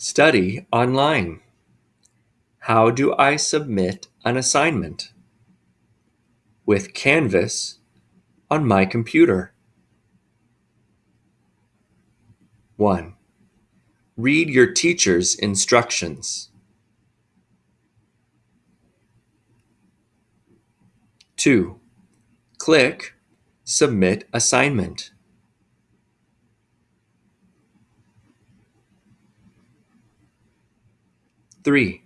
Study online. How do I submit an assignment? With Canvas on my computer. 1. Read your teacher's instructions. 2. Click Submit Assignment. 3.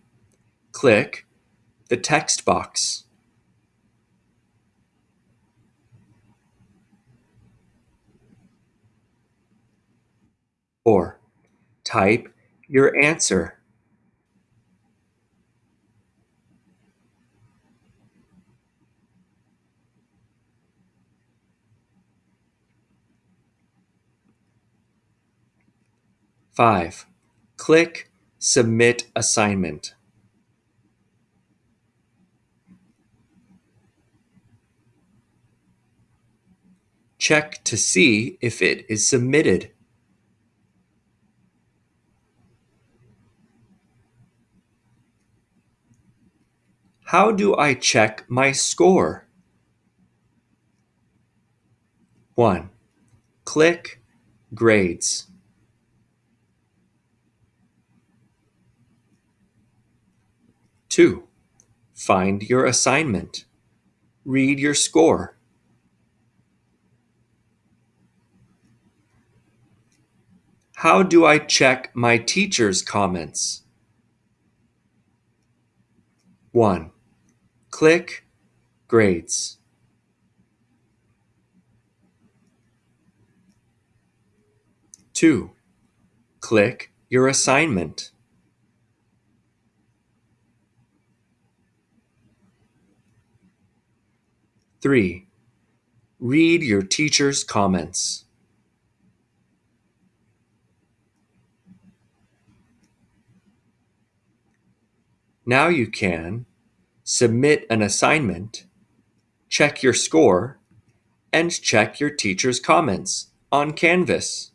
Click the text box. 4. Type your answer. 5. Click Submit Assignment. Check to see if it is submitted. How do I check my score? 1. Click Grades. 2. Find your assignment. Read your score. How do I check my teacher's comments? 1. Click Grades. 2. Click your assignment. 3. Read your teacher's comments. Now you can submit an assignment, check your score, and check your teacher's comments on Canvas.